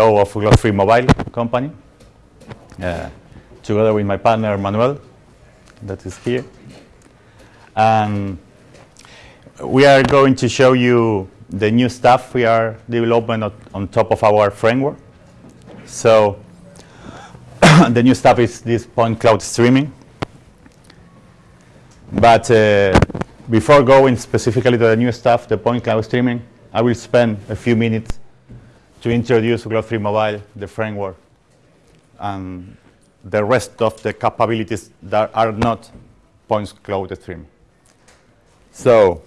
CEO of Glob3 Mobile company, uh, together with my partner Manuel, that is here. And we are going to show you the new stuff we are developing on top of our framework. So the new stuff is this point cloud streaming. But uh, before going specifically to the new stuff, the point cloud streaming, I will spend a few minutes to introduce Glob3 Mobile, the framework, and the rest of the capabilities that are not points cloud streaming. So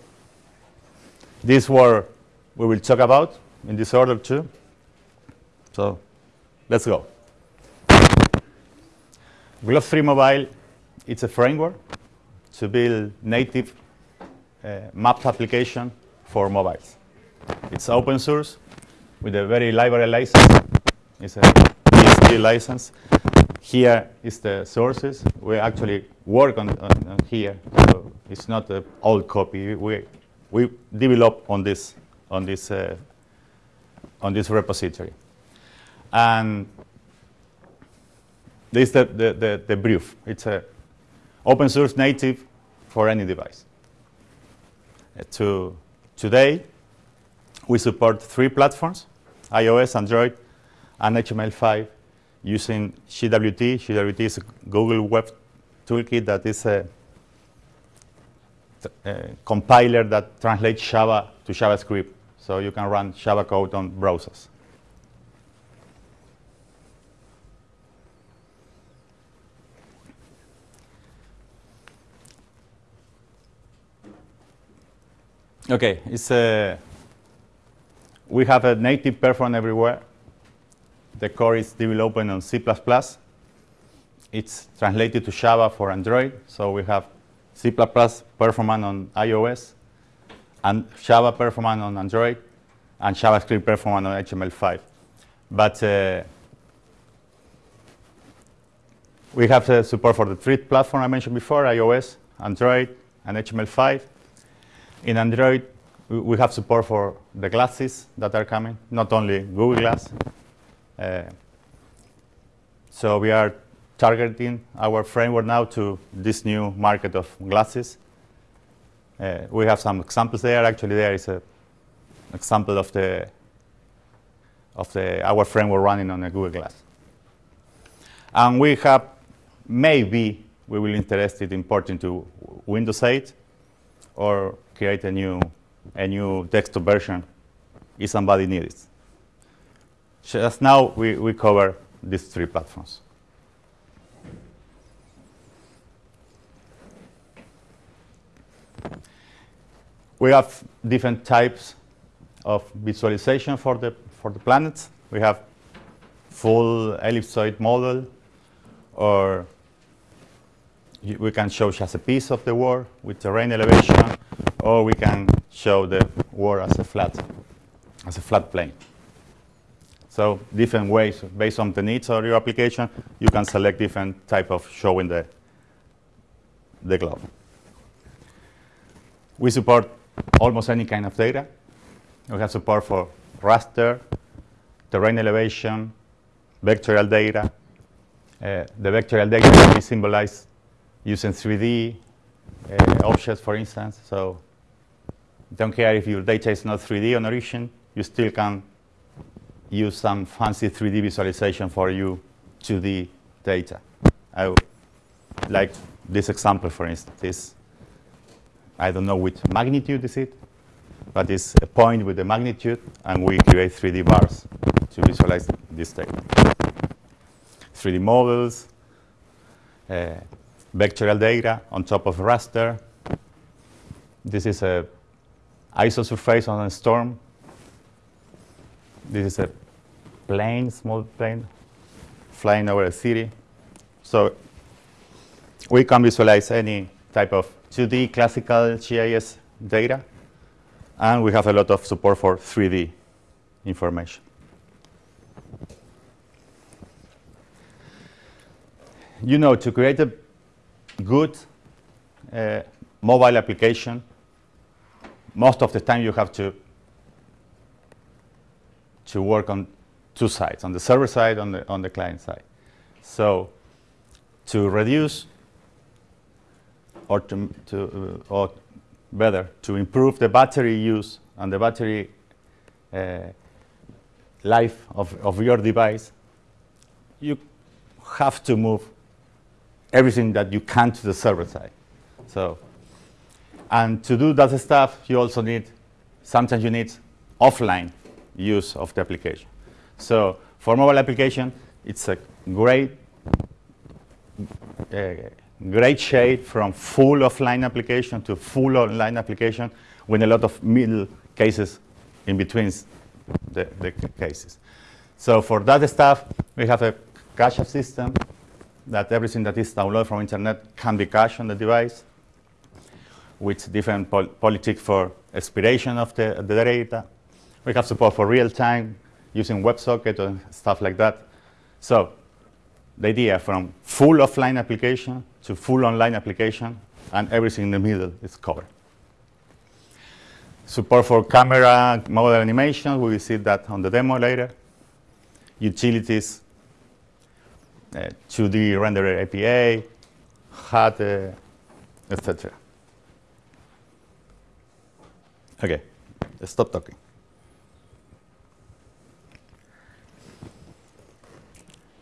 this what we will talk about in this order too. So let's go. Glob3 Mobile, it's a framework to build native uh, maps application for mobiles. It's open source with a very library license. It's a BSD license. Here is the sources. We actually work on, on, on here, so it's not an old copy. We we develop on this on this uh, on this repository, and this is the, the, the, the brief. It's a open source native for any device. Uh, to today, we support three platforms, iOS, Android, and HTML5 using GWT. GWT is Google Web Toolkit that is a, a compiler that translates Java to JavaScript, so you can run Java code on browsers. Okay, it's a, we have a native perform everywhere. The core is developed on C++. It's translated to Java for Android, so we have C++ performance on iOS, and Java performance on Android, and JavaScript performance on HTML5. But uh, we have the support for the three platforms I mentioned before, iOS, Android, and HTML5. In Android, we have support for the glasses that are coming, not only Google Glass. Uh, so we are targeting our framework now to this new market of glasses. Uh, we have some examples there. Actually, there is an example of the of the our framework running on a Google Glass. And we have maybe we will interested in porting to Windows 8 or create a new, a new desktop version if somebody needs it. Just now, we, we cover these three platforms. We have different types of visualization for the, for the planets. We have full ellipsoid model, or we can show just a piece of the world with terrain elevation, or we can show the world as a flat, as a flat plane. So different ways, based on the needs of your application, you can select different type of showing the, the globe. We support almost any kind of data. We have support for raster, terrain elevation, vectorial data. Uh, the vectorial data can be symbolized using 3D uh, objects, for instance. So don't care if your data is not 3D on origin, you still can use some fancy 3D visualization for you 2D data. I like this example, for instance. This, I don't know which magnitude is it, but it's a point with the magnitude, and we create 3D bars to visualize this data. 3D models, uh, vectorial data on top of raster. This is a isosurface on a storm. This is a plane, small plane, flying over a city. So we can visualize any type of 2D classical GIS data. And we have a lot of support for 3D information. You know, to create a good uh, mobile application, most of the time you have to to work on two sides, on the server side, on the, on the client side. So to reduce or to, to uh, or better, to improve the battery use and the battery uh, life of, of your device, you have to move everything that you can to the server side. So, and to do that stuff, you also need, sometimes you need offline use of the application. So for mobile application, it's a great, uh, great shade from full offline application to full online application with a lot of middle cases in between the, the cases. So for that stuff, we have a cache system that everything that is downloaded from internet can be cached on the device with different pol politics for expiration of the, the data. We have support for real-time using WebSocket and stuff like that. So the idea from full offline application to full online application and everything in the middle is covered. Support for camera model animation, we will see that on the demo later. Utilities, uh, 2D renderer API, HUD, uh, etc. Okay, stop talking.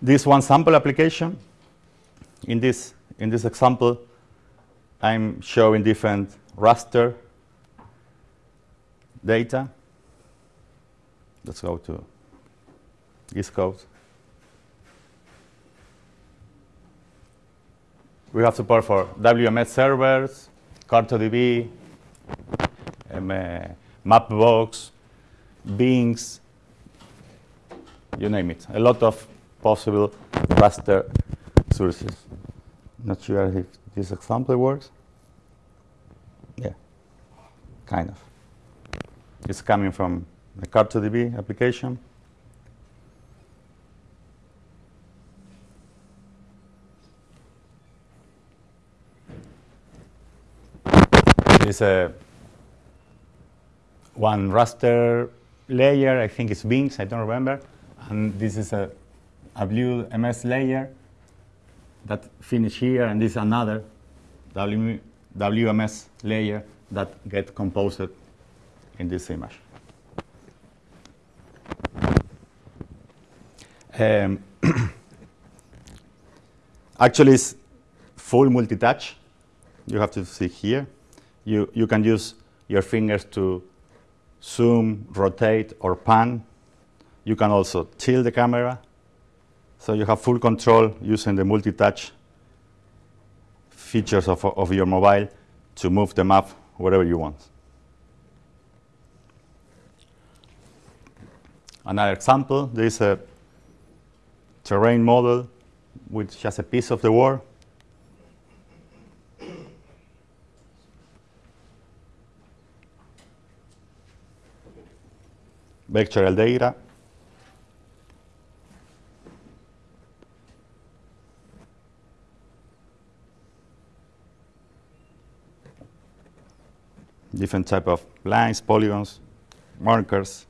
This one sample application. In this, in this example, I'm showing different raster data. Let's go to this code. We have support for WMS servers, CartoDB, Mapbox, Bings, you name it. A lot of possible raster sources. Not sure if this example works. Yeah, kind of. It's coming from the CartoDB application. It's a one raster layer, I think it's Bings, I don't remember. And this is a, a blue MS layer that finish here, and this is another w, WMS layer that get composed in this image. Um, actually, it's full multi-touch. You have to see here. You, you can use your fingers to zoom, rotate, or pan. You can also tilt the camera. So you have full control using the multi-touch features of, of your mobile to move the map wherever you want. Another example, there is a terrain model with just a piece of the world. Vectorial data. Different type of lines, polygons, markers.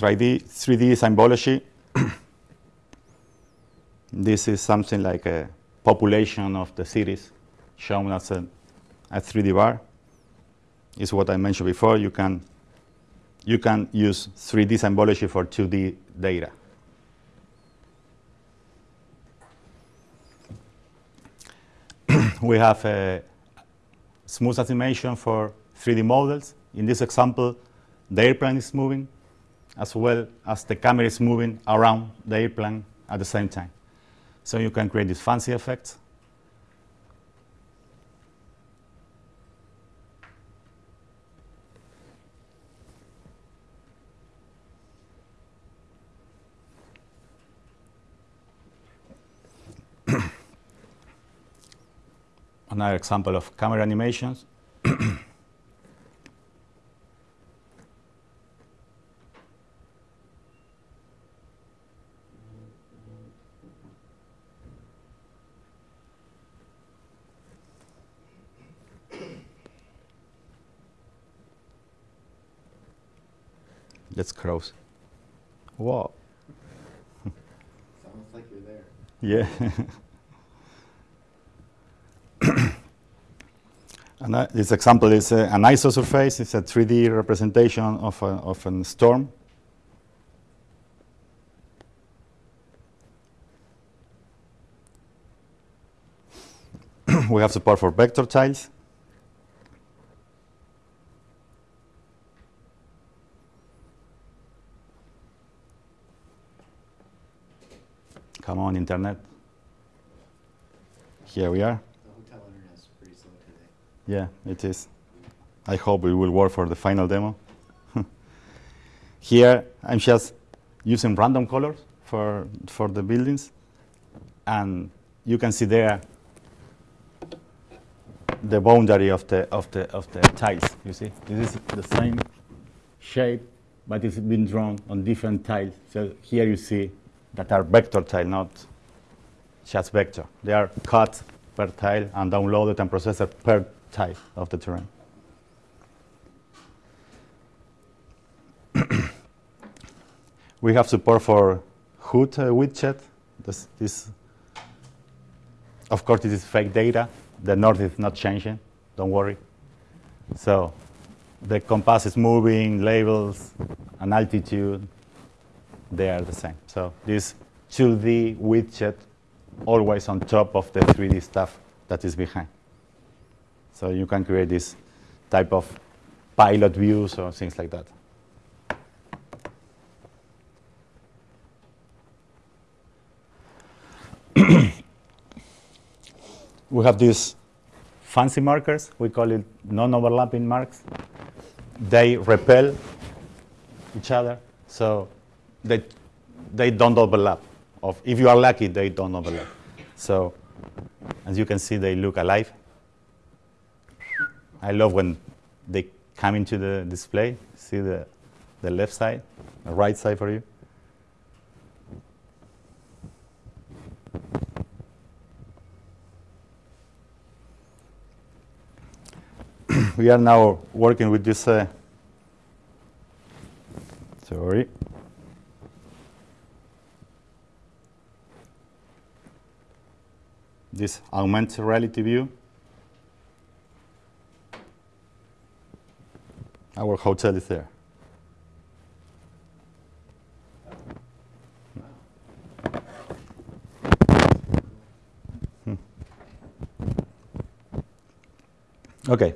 3D, 3D symbology. this is something like a population of the cities shown as a, a 3D bar. Is what I mentioned before. You can you can use 3D symbology for 2D data. we have a smooth animation for 3D models. In this example, the airplane is moving as well as the camera is moving around the airplane at the same time. So you can create these fancy effects. Another example of camera animations. let's close. Wow. Sounds like you're there. Yeah. and uh, this example is uh, an isosurface. It's a 3D representation of a, of a storm. we have support for vector tiles. Come on, internet. Here we are. The hotel internet's pretty slow today. Yeah, it is. I hope it will work for the final demo. Here, I'm just using random colors for, for the buildings. And you can see there the boundary of the, of the, of the tiles. You see, this is the same shape, but it's been drawn on different tiles. So here you see that are vector tile, not just vector. They are cut per tile and downloaded and processed per tile of the terrain. we have support for HUD uh, widget. This, this, of course, this is fake data. The north is not changing. Don't worry. So the compass is moving, labels, and altitude, they are the same. So this 2D widget always on top of the 3D stuff that is behind. So you can create this type of pilot views or things like that. we have these fancy markers. We call it non-overlapping marks. They repel each other, so they, they don't overlap. Of, if you are lucky, they don't overlap. So as you can see, they look alive. I love when they come into the display. See the, the left side, the right side for you. we are now working with this, uh, sorry. This augmented reality view. Our hotel is there. Hmm. Okay.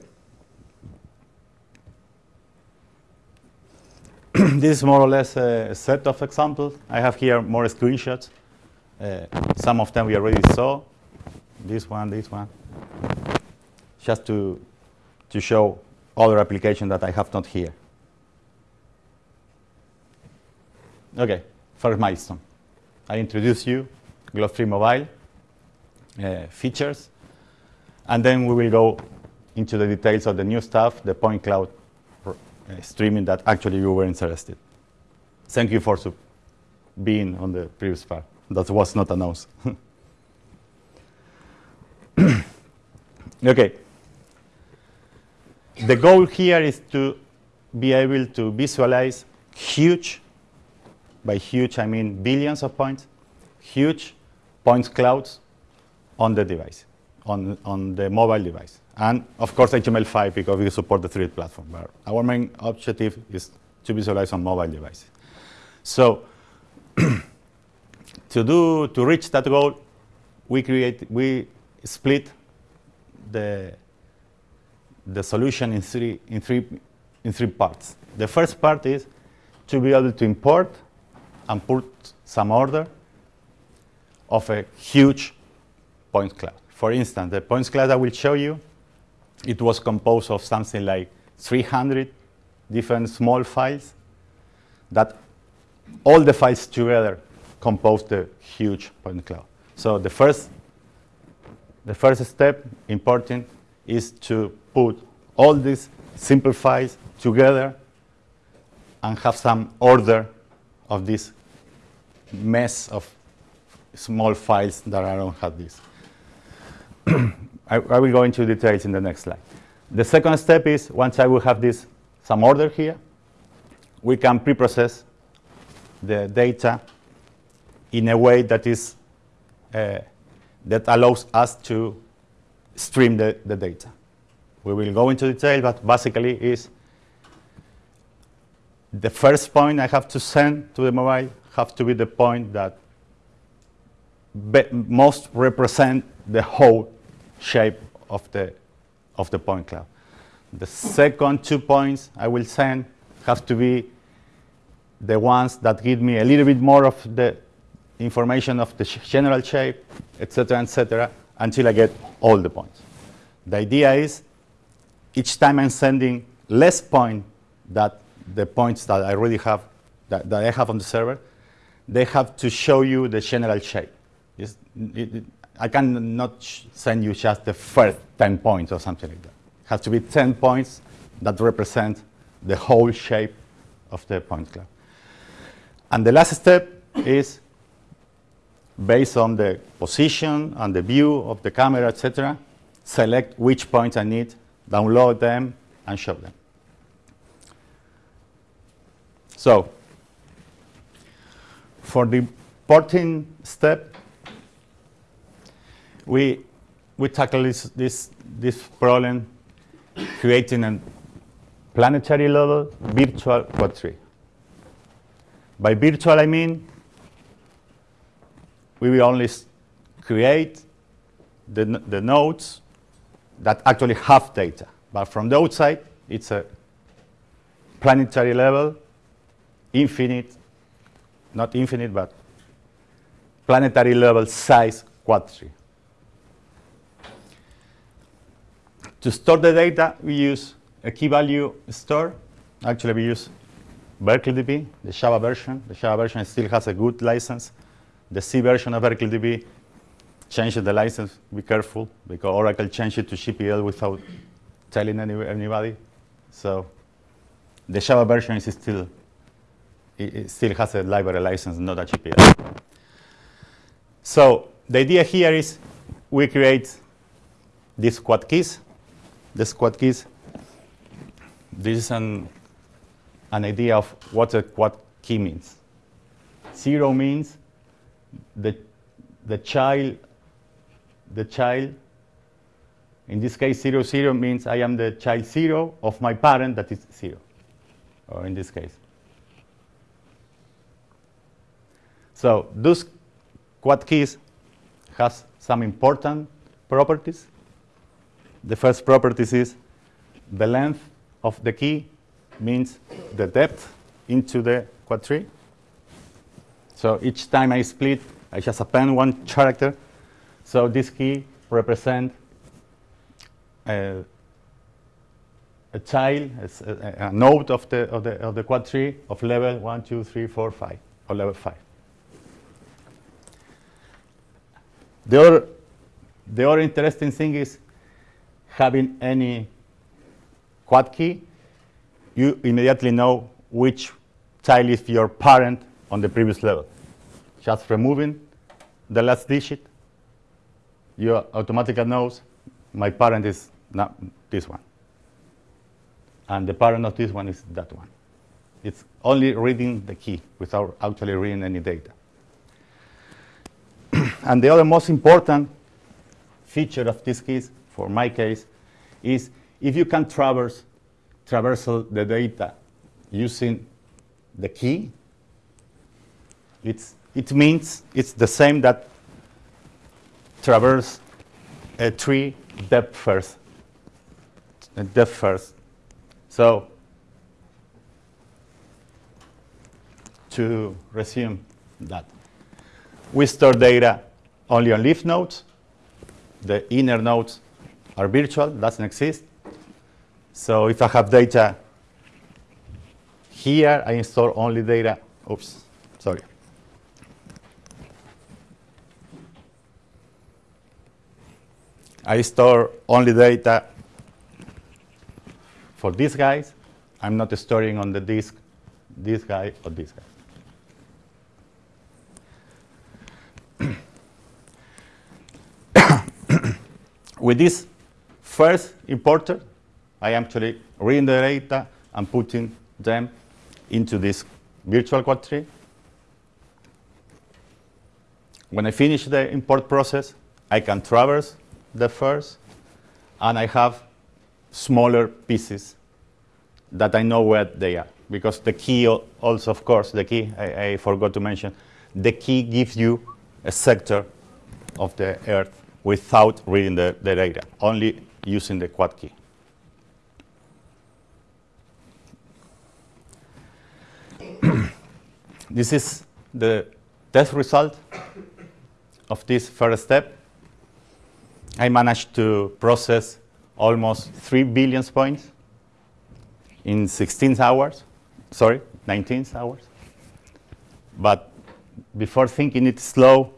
this is more or less a set of examples. I have here more screenshots. Uh, some of them we already saw. This one, this one. Just to, to show other application that I have not here. Okay, first milestone. I introduce you 3 Mobile uh, features, and then we will go into the details of the new stuff, the point cloud uh, streaming that actually you were interested. Thank you for being on the previous part. That was not announced. okay. The goal here is to be able to visualize huge, by huge I mean billions of points, huge point clouds on the device, on, on the mobile device. And of course HTML5 because we support the 3D platform. But our main objective is to visualize on mobile devices. So to do to reach that goal, we create we split the the solution in three in three in three parts. The first part is to be able to import and put some order of a huge point cloud. For instance, the points cloud I will show you, it was composed of something like 300 different small files that all the files together compose the huge point cloud. So the first, the first step, important, is to put all these simple files together and have some order of this mess of small files that I don't have this. I, I, will go into details in the next slide. The second step is once I will have this some order here, we can pre-process the data in a way that is uh, that allows us to stream the, the data. We will go into detail, but basically is the first point I have to send to the mobile have to be the point that most represent the whole shape of the, of the point cloud. The second two points I will send have to be the ones that give me a little bit more of the information of the general shape, etc., etc., until I get all the points. The idea is each time I'm sending less point that the points that I already have, that, that I have on the server, they have to show you the general shape. It, it, I cannot send you just the first 10 points or something like that. It has to be 10 points that represent the whole shape of the point cloud. And the last step is based on the position and the view of the camera, etc., select which points I need, download them, and show them. So for the porting step, we, we tackle this, this, this problem creating a planetary level virtual quad tree. By virtual, I mean we will only create the, the nodes that actually have data. But from the outside, it's a planetary level, infinite, not infinite, but planetary level size quad tree. To store the data, we use a key value store. Actually, we use BerkeleyDB, the Java version. The Java version still has a good license. The C version of BerkeleyDB changed the license. Be careful, because Oracle changed it to GPL without telling any, anybody. So the Java version is still it, it still has a library license, not a GPL. So the idea here is we create these quad keys. This quad keys, this is an, an idea of what a quad key means. Zero means the, the child, the child, in this case, zero, zero means I am the child zero of my parent that is zero, or in this case. So those quad keys has some important properties. The first property is the length of the key means the depth into the quad tree. So each time I split, I just append one character. So this key represents a, a child, a, a, node of the, of, the, of the quad tree of level 1, 2, 3, 4, 5, or level 5. The other, the other interesting thing is having any quad key, you immediately know which child is your parent on the previous level. Just removing the last digit, you automatically knows my parent is not this one. And the parent of this one is that one. It's only reading the key without actually reading any data. and the other most important feature of this keys, for my case, is if you can traverse traversal the data using the key, it's, it means it's the same that traverse a tree depth first. Depth first. So to resume that we store data only on leaf nodes. The inner nodes are virtual, doesn't exist. So if I have data here, I store only data. Oops, sorry. I store only data for these guys. I'm not storing on the disk this guy or this guy. With this first importer, I actually reading the data and putting them into this virtual quad tree. When I finish the import process, I can traverse the first, and I have smaller pieces that I know where they are. Because the key also, of course, the key, I, I forgot to mention, the key gives you a sector of the earth without reading the, the data, only using the quad key. this is the test result of this first step. I managed to process almost 3 billion points in 16 hours, sorry, 19 hours. But before thinking it's slow,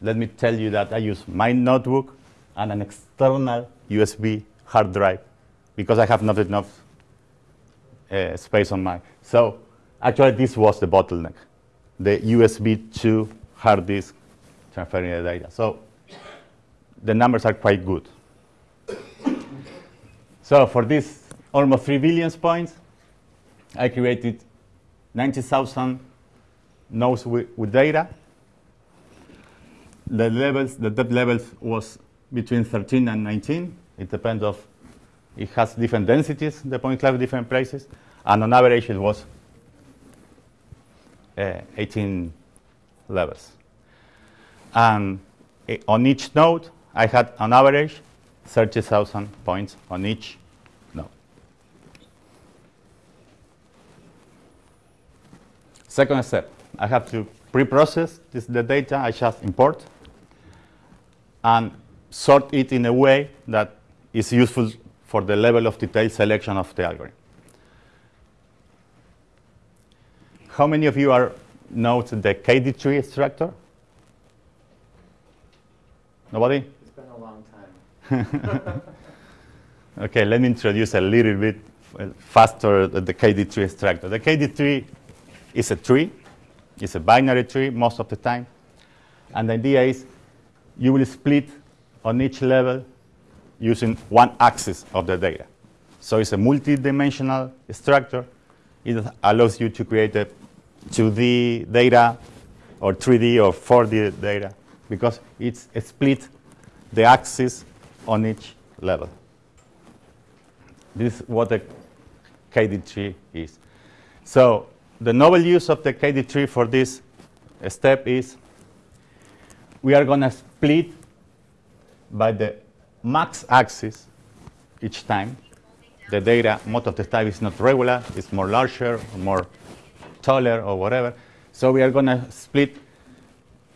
let me tell you that I use my notebook and an external USB hard drive because I have not enough uh, space on my. So actually, this was the bottleneck, the USB 2 hard disk transferring the data. So the numbers are quite good. so for this almost 3 billion points, I created 90,000 nodes with, with data. The levels, the depth levels was between 13 and 19. It depends of, it has different densities, the point cloud, different places. And on average, it was uh, 18 levels. And uh, on each node, I had on average 30,000 points on each node. Second step, I have to pre-process this, the data I just import and sort it in a way that is useful for the level of detail selection of the algorithm. How many of you are know the KD tree extractor? Nobody? It's been a long time. okay, let me introduce a little bit faster the KD tree extractor. The KD tree is a tree. It's a binary tree most of the time. And the idea is you will split on each level using one axis of the data. So it's a multi-dimensional structure. It allows you to create a 2D data or 3D or 4D data because it's split the axis on each level. This is what a KD tree is. So the novel use of the KD tree for this step is we are going to split by the max axis each time. The data, most of the time, is not regular. It's more larger, or more taller, or whatever. So we are going to split.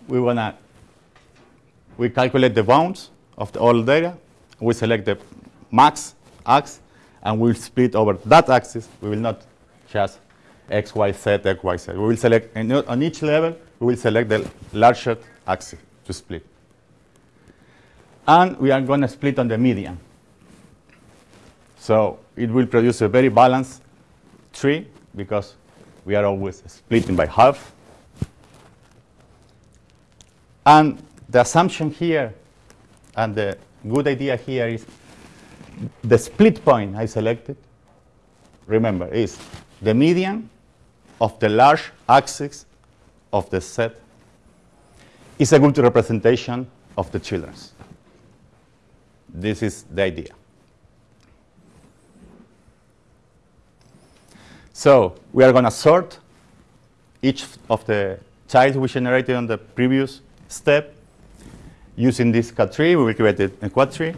We want to we calculate the bounds of the all data. We select the max axis, and we'll split over that axis. We will not just x, y, z, x, y, z. We will select on each level. We will select the larger axis to split. And we are going to split on the median. So it will produce a very balanced tree because we are always splitting by half. And the assumption here and the good idea here is the split point I selected, remember, is the median of the large axis of the set is a good representation of the children's. This is the idea. So we are going to sort each of the childs we generated on the previous step using this KD tree. We will create a quad tree.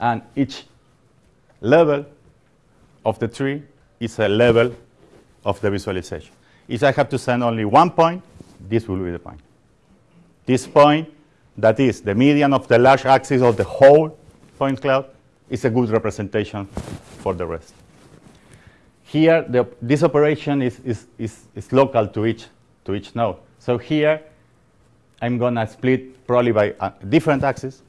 And each level of the tree is a level of the visualization. If I have to send only one point, this will be the point. This point, that is the median of the large axis of the whole point cloud, is a good representation for the rest. Here, the, this operation is, is, is, is local to each, to each node. So here, I'm going to split probably by a different axis.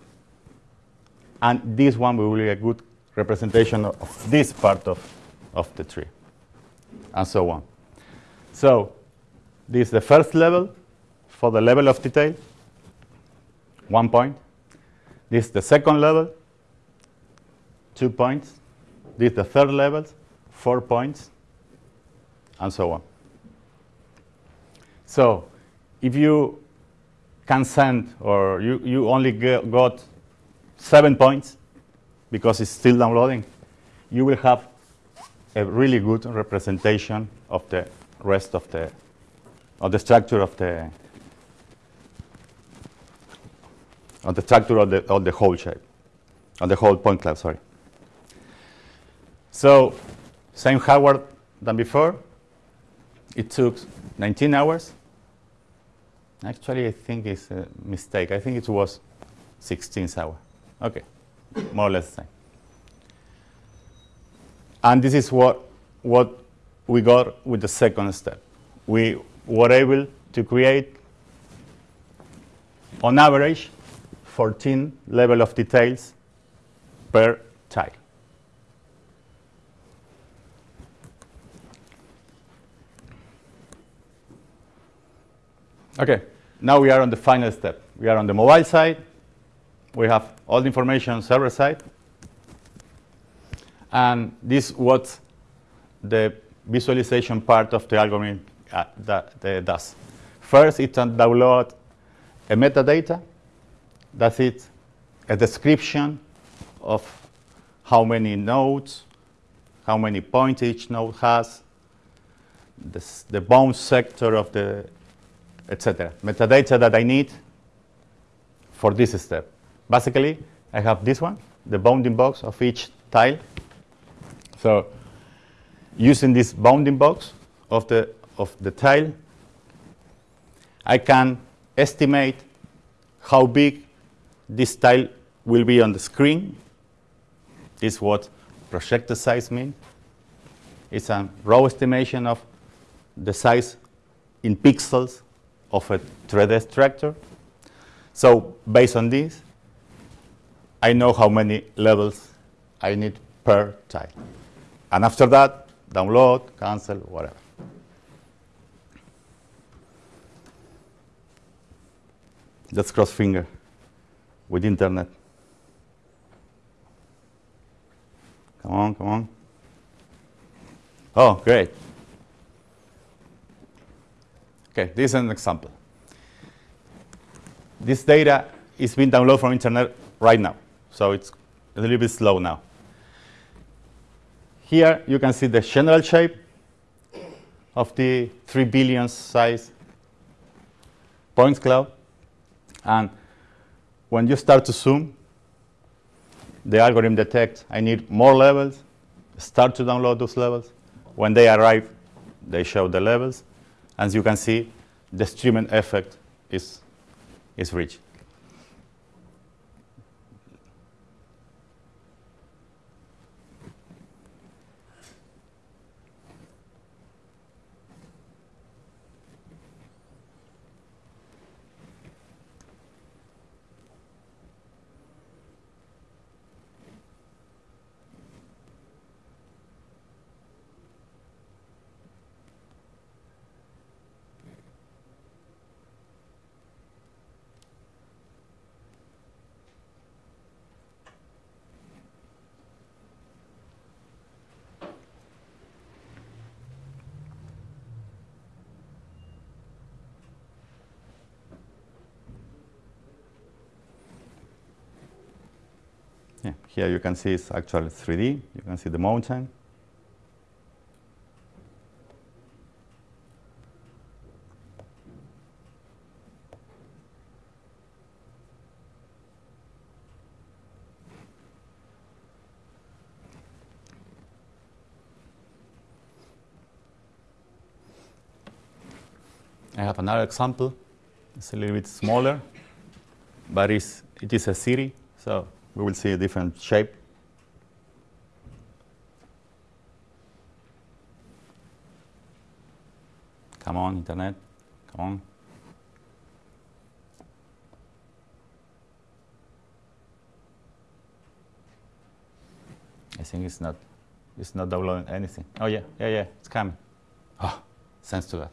And this one will be a good representation of this part of, of the tree, and so on. So this is the first level for the level of detail, one point. This is the second level, two points. This is the third level, four points. and so on. So if you can send or you, you only got seven points because it's still downloading, you will have a really good representation of the rest of the of the structure of the of the structure of the of the whole shape, of the whole point cloud. Sorry. So same hardware than before. It took 19 hours. Actually, I think it's a mistake. I think it was 16 hours. Okay, more or less the same. And this is what, what we got with the second step. We were able to create, on average, 14 level of details per tile. Okay, now we are on the final step. We are on the mobile side. We have all the information on server side. And this is what the visualization part of the algorithm uh, that, that does. First, it can download a metadata. That's it, a description of how many nodes, how many points each node has, this, the bound sector of the, etc. Metadata that I need for this step. Basically, I have this one, the bounding box of each tile. So using this bounding box of the, of the tile, I can estimate how big this tile will be on the screen. This is what projected size means. It's a raw estimation of the size in pixels of a 3D structure. So based on this, I know how many levels I need per tile. And after that, download, cancel, whatever. Let's cross finger with internet. Come on, come on. Oh, great. Okay, this is an example. This data is being downloaded from internet right now, so it's a little bit slow now. Here you can see the general shape of the 3 billion size points cloud. And when you start to zoom, the algorithm detects I need more levels, start to download those levels. When they arrive, they show the levels. As you can see, the streaming effect is, is reached. Yeah, here you can see it's actually 3D. You can see the mountain. I have another example. It's a little bit smaller, but it's, it is a city, so we will see a different shape. Come on, internet, come on. I think it's not, it's not downloading anything. Oh yeah, yeah, yeah, it's coming. Oh, thanks to that.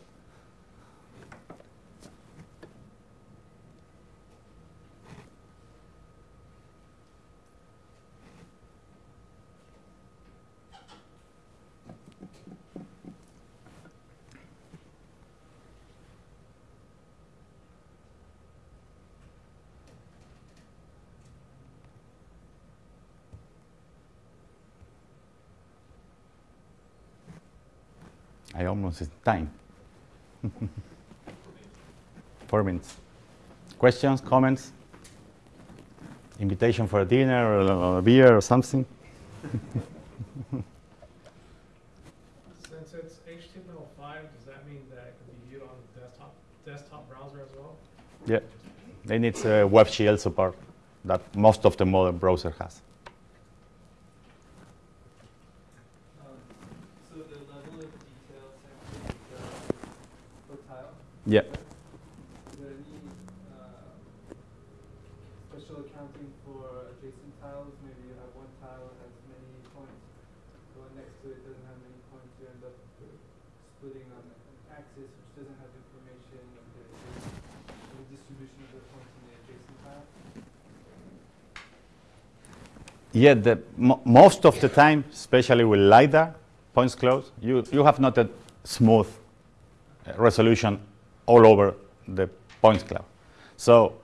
Almost time. Four minutes. Questions, comments? Invitation for a dinner or a, a beer or something? Since it's HTML5, does that mean that it can be viewed on the desktop, desktop browser as well? Yeah. They need uh, WebGL support that most of the modern browser has. Um, so the level of detail sampling uh, per tile, Yeah. is there any uh, special accounting for adjacent tiles? Maybe you have one tile that has many points, the one next to it doesn't have many points, you end up uh, splitting on an axis which doesn't have information of the, the distribution of the points in the adjacent tile. Has many points the one next to it doesn't have many points you end up splitting not access which doesn't have information the resolution of the points in adjacent tile. Yeah, the, mo- most of the time, especially with LiDAR, points close, you, you have not a smooth uh, resolution all over the points cloud. So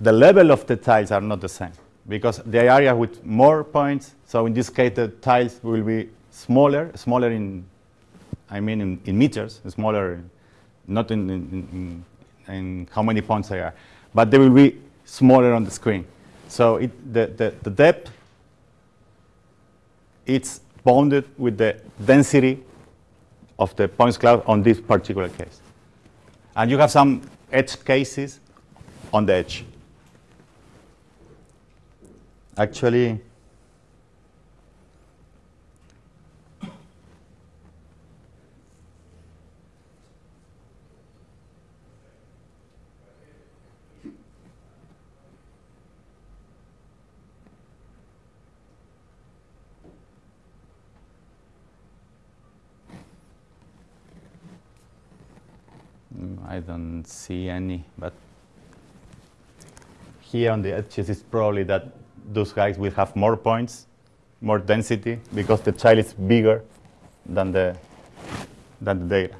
the level of the tiles are not the same because the area with more points, so in this case the tiles will be smaller, smaller in, I mean in, in meters, smaller, in- not in, in, in, how many points they are, but they will be smaller on the screen. So it, the, the, the depth it's bounded with the density of the points cloud on this particular case. And you have some edge cases on the edge. Actually, mm, I don't see any, but here on the edges it's probably that those guys will have more points, more density, because the child is bigger than the, than the data.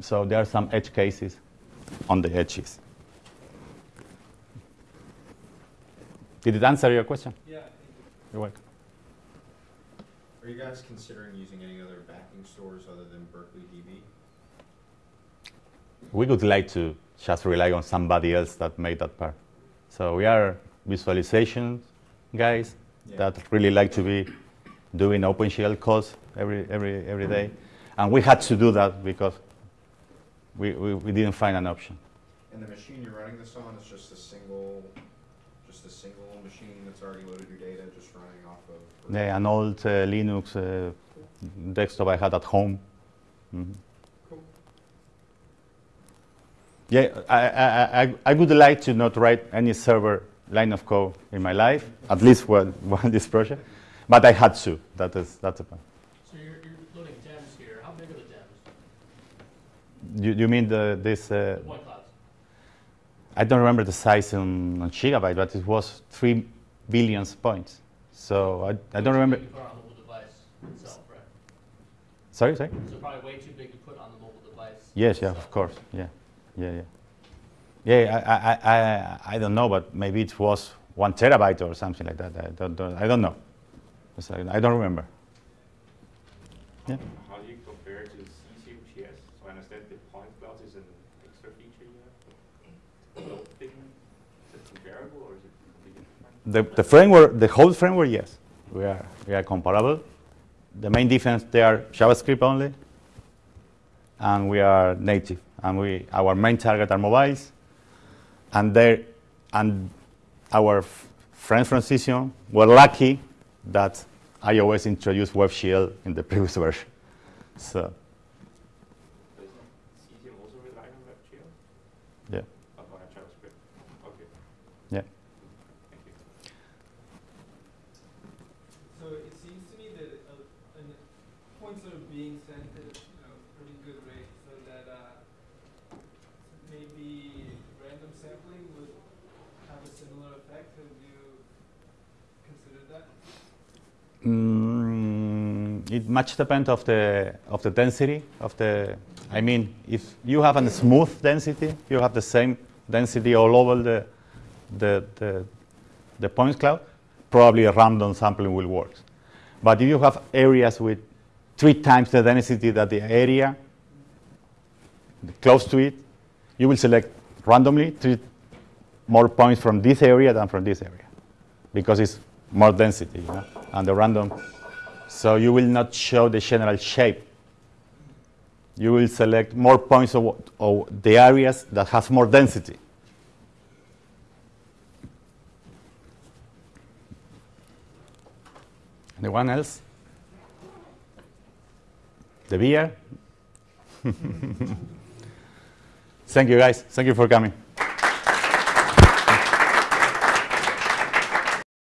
So there are some edge cases on the edges. Did it answer your question? Yeah, I think You're welcome. Are you guys considering using any other backing stores other than Berkeley DB? We would like to just rely on somebody else that made that part. So we are visualization guys Yeah. that really like to be doing OpenGL codes every, every, every day. And we had to do that because we, we, we didn't find an option. And the machine you're running this on is just a single, just a single machine that's already loaded your data, just running off of? Yeah, an old uh, Linux uh, desktop I had at home. Mhm. Cool. Yeah, I, I, I, I would like to not write any server line of code in my life, at least one, one this project, but I had to. That is, that's the point. So you're, you're loading gems here. How big are the gems? You, you mean the, this? Uh, The? I don't remember the size in, on gigabyte, but it was three billion points. So I, I don't remember. Way too big to put on the mobile device itself, right? Sorry, sorry. So probably way too big to put on the mobile device. Yes, yeah, of course. Yeah, yeah, yeah. Yeah, I, I, I, I don't know, but maybe it was one terabyte or something like that. I don't, don't, I don't know. I don't remember. Yeah. How do you compare to CesiumJS? So I understand the point cloud is an extra feature you have. thing, is it comparable or is it completely different? The, the framework, the whole framework, yes, we are, we are comparable. The main difference, they are JavaScript only, and we are native. And we, our main target are mobiles, and they, and our friends from Cesium were lucky that iOS introduced WebGL in the previous version. So, Does Cesium also rely on WebGL? yeah, Oh, on JavaScript. Okay, yeah. thank you. So it seems to me that uh, an points are being sent at you know, pretty good rate, so that uh, maybe random sampling would have a similar effect. Have you considered that? Mm, it much depends of the of the density of the. I mean, if you have a smooth density, you have the same density all over the the the, the points cloud. Probably a random sampling will work. But if you have areas with three times the density that the area, close to it, you will select randomly three more points from this area than from this area because it's more density, you know, and the random. So you will not show the general shape. You will select more points of, of the areas that has more density. Anyone else? The beer? Thank you, guys. Thank you for coming.